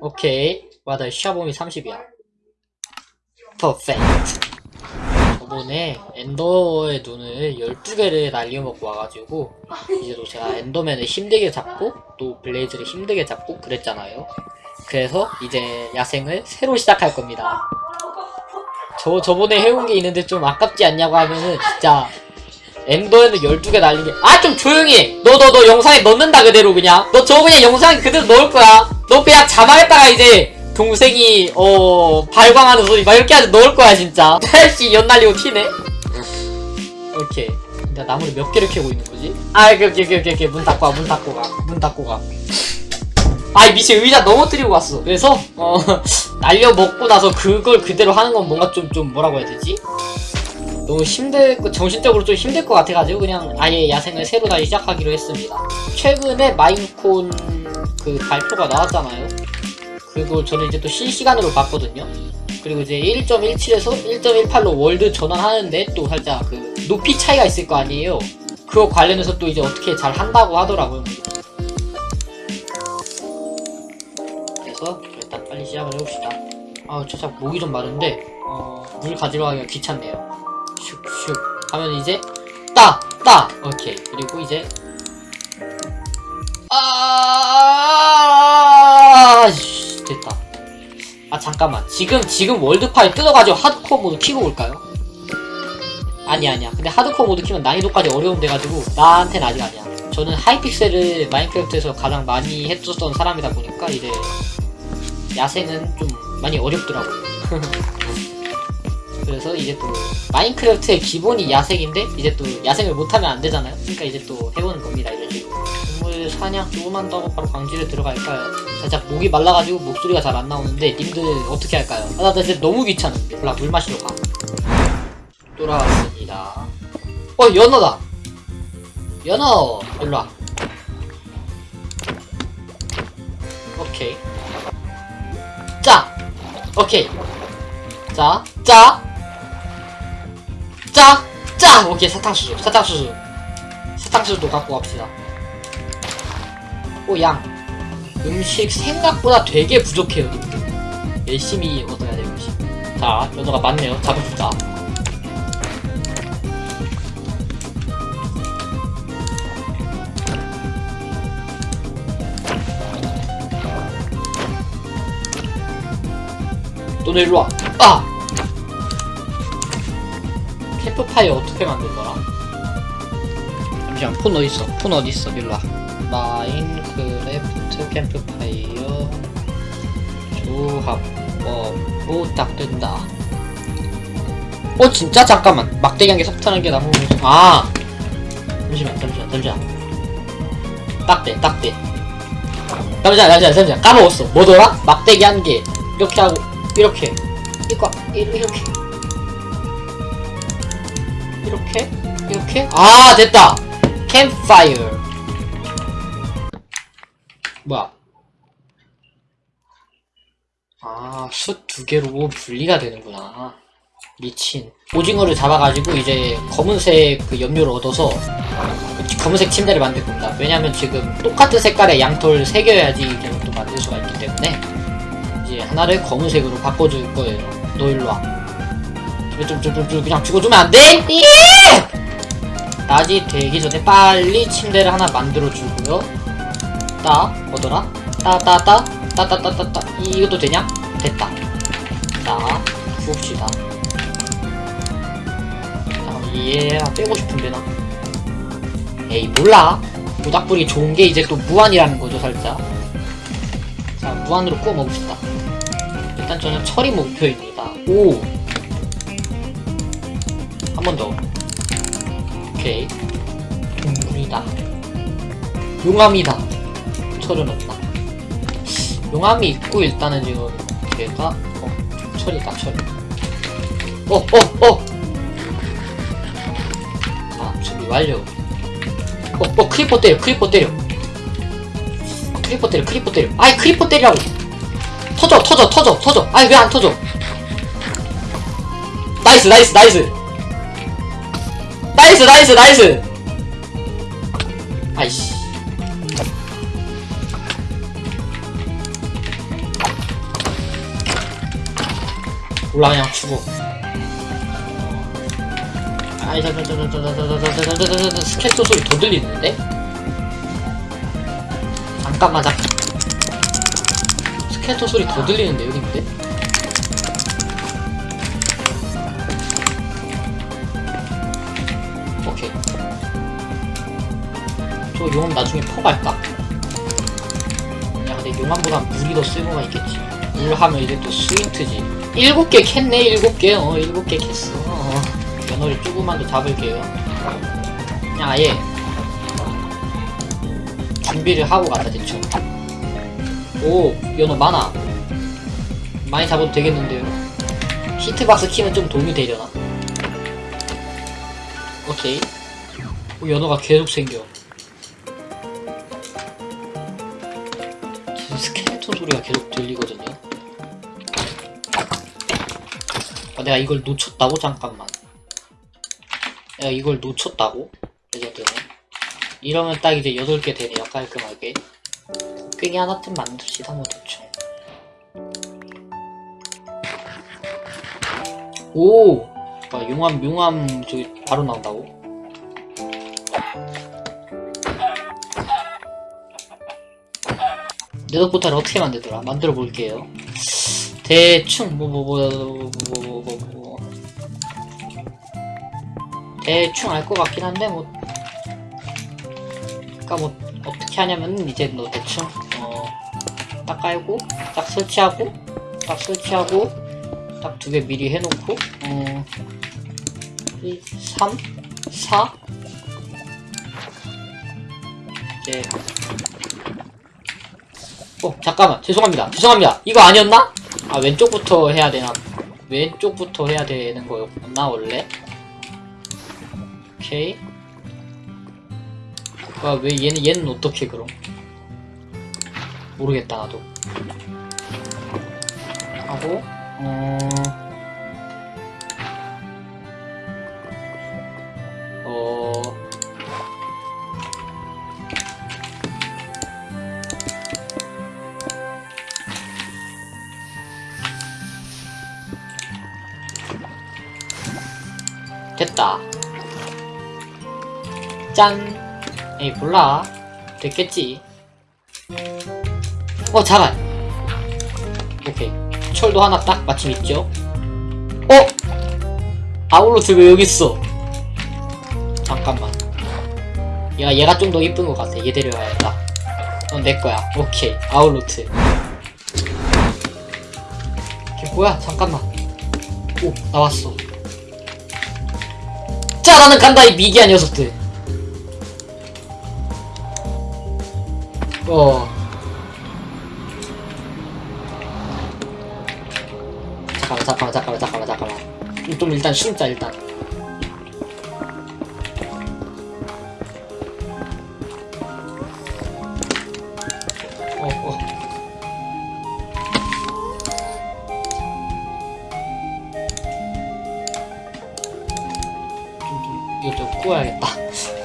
오케이. 맞아, 샤bom이 30이야. perfect. 저번에 엔더의 눈을 12개를 날려 먹고 와가지고, 이제 또 제가 엔더맨을 힘들게 잡고, 또 블레이즈를 힘들게 잡고 그랬잖아요. 그래서 이제 야생을 새로 시작할 겁니다. 저, 저번에 해온 게 있는데 좀 아깝지 않냐고 하면은, 진짜, 엔더에는 12개 날린 게, 아, 좀 조용히 해! 너, 너, 너 영상에 넣는다, 그대로 그냥. 너 저거 그냥 영상에 그대로 넣을 거야. 너 그냥 자막에다가 이제, 동생이, 어, 발광하는 소리 막 이렇게 하지 넣을 거야, 진짜. 날씨 연 날리고 튀네? 오케이. 나 나무를 몇 개를 캐고 있는 거지? 아, 오케이, 오케이, 오케이. 문 닫고 와, 문 닫고 가. 문 닫고 가. 아이, 미친 의자 넘어뜨리고 왔어. 그래서, 어, 날려 먹고 나서 그걸 그대로 하는 건 뭔가 좀, 좀 뭐라고 해야 되지? 너무 힘들, 거- 정신적으로 좀 힘들 것 같아가지고 그냥 아예 야생을 새로 다시 시작하기로 했습니다. 최근에 마인콘 그 발표가 나왔잖아요. 그리고 저는 이제 또 실시간으로 봤거든요. 그리고 이제 1.17에서 1.18로 월드 전환하는데 또 살짝 그 높이 차이가 있을 거 아니에요. 그거 관련해서 또 이제 어떻게 잘 한다고 하더라고요. 그래서 일단 빨리 시작을 해봅시다. 아우 저참 목이 좀 마른데 어, 물 가지러 가기가 귀찮네요. 슉슉 하면 이제 따! 따! 오케이 그리고 이제 아 잠깐만 지금 지금 월드파일 뜯어가지고 하드코어 모드 키고 올까요? 아니 아니야 근데 하드코어 모드 키면 난이도까지 어려운데 가지고 나한텐 아직 아니야 저는 하이픽셀을 마인크래프트에서 가장 많이 했었던 사람이다 보니까 이제 야생은 좀 많이 어렵더라고요 그래서 이제 또 마인크래프트의 기본이 야생인데 이제 또 야생을 못하면 안 되잖아요. 그러니까 이제 또 해보는 사냥 조금만 더 바로 광지를 들어갈까요? 살짝 목이 말라가지고 목소리가 잘 안 나오는데 님들 어떻게 할까요? 아, 나 진짜 너무 귀찮은데. 몰라 물 마시러 가. 돌아왔습니다. 어 연어다. 연어 일로 와. 오케이. 자. 오케이. 자, 짜, 짜, 짜! 오케이, 사탕수수, 사탕수수. 사탕수수도 갖고 갑시다. 오, 양. 음식 생각보다 되게 부족해요. 열심히 얻어야 될 것이. 자, 연어가 많네요. 잡읍시다. 너네 일로 와. 아! 캠프파이어 어떻게 만들더라? 잠시만, 폰 어딨어? 폰 어딨어? 일로 와. 마인크래프트 캠프파이어 조합법 부탁 뜬다. 어, 진짜? 잠깐만. 막대기 한 개, 석탄 한 개, 나무. 아! 잠시만, 잠시만, 잠시만. 딱대, 딱대. 잠시만, 잠시만, 잠시만. 까먹었어. 뭐더라? 막대기 한 개. 이렇게 하고, 이렇게 이거 이- 이렇게 이렇게 이렇게 아 됐다 캠파이어 뭐야 아숯 두 개로 분리가 되는구나 미친 오징어를 잡아가지고 이제 검은색 그 염료를 얻어서 그 검은색 침대를 만들 겁니다 왜냐면 지금 똑같은 색깔의 양털 세 개여야지 이렇게 또 만들 수가 있기 때문에 이제 하나를 검은색으로 바꿔줄 거예요. 너 일로 와. 좀, 좀, 좀, 좀, 그냥 죽어주면 안 돼? 예! 낮이 되기 전에 빨리 침대를 하나 만들어주고요. 따, 뭐더라? 따, 따, 따, 따, 따, 따, 따, 따. 이것도 되냐? 됐다. 자. 자, 얘 빼고 싶은데, 나. 에이, 몰라. 모닥불이 좋은 게 이제 또 무한이라는 거죠, 살짝. 자, 무한으로 구워 먹읍시다. 일단 저는 철이 목표입니다. 오! 한 번 더. 오케이. 동물이다. 용암이다. 철은 없나? 용암이 있고, 일단은 지금, 걔가, 어, 철이다, 철. 어, 어, 어! 아, 준비 완료. 어, 어, 크리퍼 때려, 크리퍼 때려. 크리퍼 때려 크리퍼 때려 아이 크리퍼 때리라고 터져 터져 터져 터져 아이 왜 안 터져 nice nice nice nice nice nice 아이씨 올라가냥 죽어 아이 잠깐 잠깐 잠깐 잠깐 잠깐 잠깐 잠깐 스케쳐 소리 더 들리는데? 잠깐만 잠깐 스케쳐 소리 더 들리는데 여긴데? 오케이 저 용암 나중에 퍼갈까? 야 근데 용암보단 물이 더 쓸모가 있겠지 물 하면 이제 또 스위트지 일곱 개 캤네 일곱 개 어 일곱 개 캤어. 어. 연어를 조금만 더 잡을게요. 그냥 아예 준비를 하고 간다 대충. 오 연어 많아. 많이 잡아도 되겠는데요. 히트박스 키면 좀 도움이 되려나? 오케이. 오, 연어가 계속 생겨. 지금 스켈레톤 소리가 계속 들리거든요 내가 이걸 놓쳤다고? 잠깐만 내가 이걸 놓쳤다고? 레전드네 이러면 딱 이제 8개 되네요 깔끔하게 곡괭이 하나쯤 만듭시다 뭐 대충 오! 아, 용암 용암 저기 바로 나온다고? 네더 포탈을 어떻게 만들더라? 만들어 볼게요 대충 뭐 뭐 뭐 뭐뭐뭐뭐 대충 알 것 같긴 한데 뭐 그니까 뭐 어떻게 하냐면 이제 너 대충 어 딱 깔고 딱 설치하고 딱 설치하고 딱 두 개 미리 해놓고 어 1, 3, 4 이제. 어 잠깐만. 죄송합니다. 죄송합니다. 이거 아니었나? 아 왼쪽부터 해야 되나? 왼쪽부터 해야 되는 거였나 원래? 오케이. 아왜 얘는 얘는 어떻게 그럼? 모르겠다 나도. 하고 어... 어... 됐다. 짠. 에이, 몰라. 됐겠지. 어, 잠깐. 오케이. 철도 하나 딱 마침 있죠? 어? 아울로스 왜 여기 있어? 잠깐만. 야, 얘가 좀 더 이쁜 것 같아. 얘 데려와야겠다. 넌 내 거야. 오케이. 아울로트. 걔 뭐야? 잠깐만. 오, 나왔어. 자, 나는 간다, 이 미개한 녀석들. 어. 잠깐만, 잠깐만, 잠깐만, 잠깐만, 잠깐만. 좀 일단 숨자, 일단. 어, 어. 좀, 좀, 이거 좀 구워야겠다.